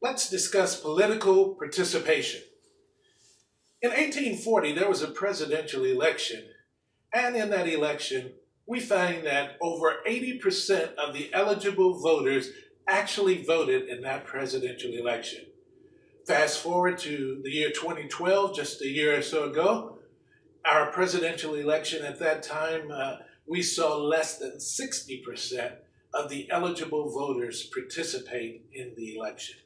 Let's discuss political participation. In 1840, there was a presidential election, and in that election, we find that over 80% of the eligible voters actually voted in that presidential election. Fast forward to the year 2012, just a year or so ago, our presidential election at that time, uh, we saw less than 60% of the eligible voters participate in the election.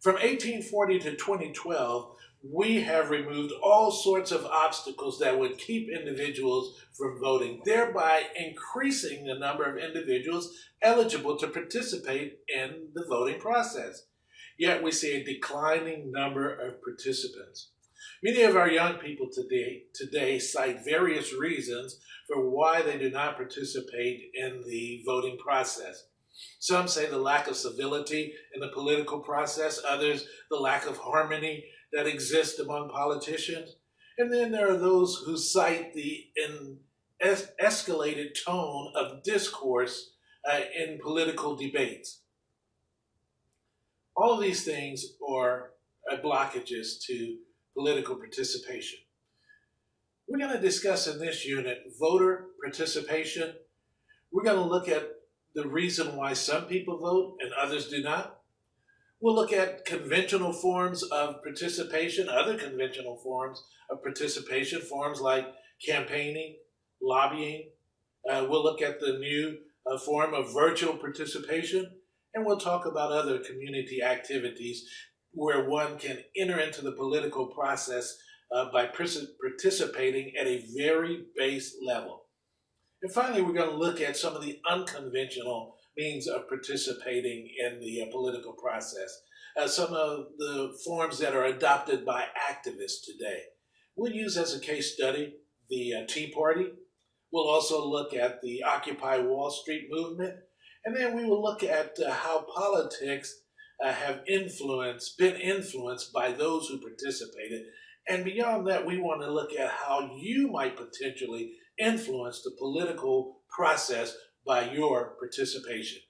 From 1840 to 2012, we have removed all sorts of obstacles that would keep individuals from voting, thereby increasing the number of individuals eligible to participate in the voting process. Yet we see a declining number of participants. Many of our young people today, today cite various reasons for why they do not participate in the voting process. Some say the lack of civility in the political process, others the lack of harmony that exists among politicians. And then there are those who cite the es escalated tone of discourse uh, in political debates. All of these things are uh, blockages to political participation. We're going to discuss in this unit voter participation. We're going to look at the reason why some people vote and others do not. We'll look at conventional forms of participation, other conventional forms of participation, forms like campaigning, lobbying. Uh, we'll look at the new uh, form of virtual participation, and we'll talk about other community activities where one can enter into the political process uh, by participating at a very base level. And finally, we're going to look at some of the unconventional means of participating in the uh, political process, uh, some of the forms that are adopted by activists today. We'll use as a case study the uh, Tea Party. We'll also look at the Occupy Wall Street movement. And then we will look at uh, how politics uh, have influenced, been influenced by those who participated. And beyond that, we want to look at how you might potentially influence the political process by your participation.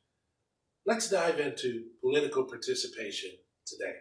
Let's dive into political participation today.